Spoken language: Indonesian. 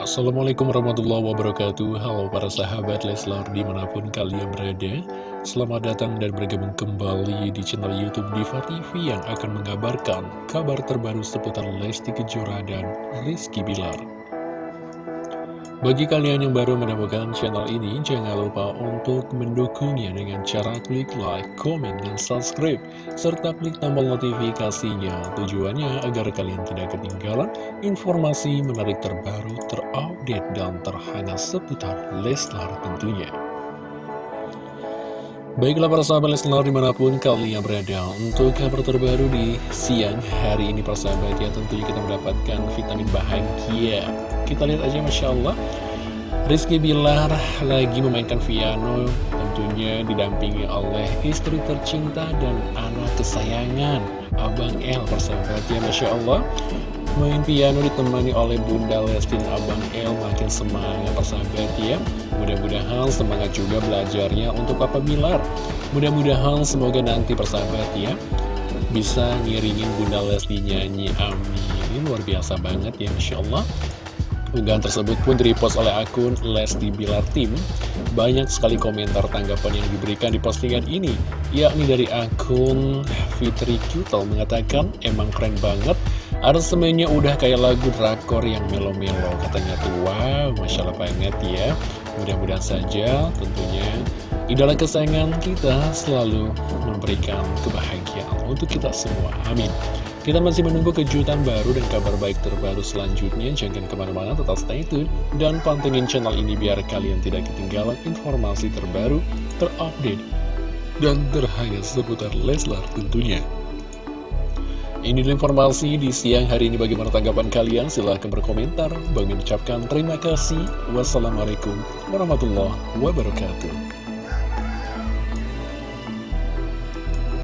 Assalamualaikum warahmatullahi wabarakatuh. Halo para sahabat Leslar di mana pun kalian berada. Selamat datang dan bergabung kembali di channel Youtube Diva TV Yang akan mengabarkan kabar terbaru seputar Lesti Kejora dan Rizky Bilar bagi kalian yang baru menemukan channel ini, jangan lupa untuk mendukungnya dengan cara klik like, komen, dan subscribe, serta klik tombol notifikasinya. Tujuannya agar kalian tidak ketinggalan informasi menarik terbaru, terupdate, dan terhangat seputar Leslar tentunya. Baiklah para sahabat Leslar di mana pun kalian berada Untuk kabar terbaru di siang hari ini persahabat ya Tentunya kita mendapatkan vitamin bahagia. Kita lihat aja Masya Allah. Rizky Bilar lagi memainkan piano Tentunya didampingi oleh istri tercinta dan anak kesayangan Abang El persahabat ya Masya Allah Main piano ditemani oleh Bunda Lestin Abang El makin semangat persahabat ya. Mudah-mudahan semangat juga belajarnya untuk Papa Bilar. Mudah-mudahan semoga nanti persahabat ya Bisa ngiringin Bunda Lesti nyanyi. Amin. Luar biasa banget ya Masya Allah. Unggahan tersebut pun direpost oleh akun Lesti Bilar Tim. Banyak sekali komentar tanggapan yang diberikan di postingan ini, yakni dari akun Fitri Kutel mengatakan, emang keren banget, aransemennya udah kayak lagu drakor yang melo-melo. Katanya tuh, wow, Masya Allah banget ya. Mudah-mudahan saja tentunya idola kesayangan kita selalu memberikan kebahagiaan untuk kita semua. Amin. Kita masih menunggu kejutan baru dan kabar baik terbaru selanjutnya. Jangan ke mana-mana, tetap stay tune. Dan pantengin channel ini biar kalian tidak ketinggalan informasi terbaru, terupdate, dan terhangat seputar Leslar tentunya. Ini informasi di siang hari ini bagaimana tanggapan kalian? Silahkan berkomentar. Bagi ucapkan terima kasih. Wassalamualaikum warahmatullahi wabarakatuh.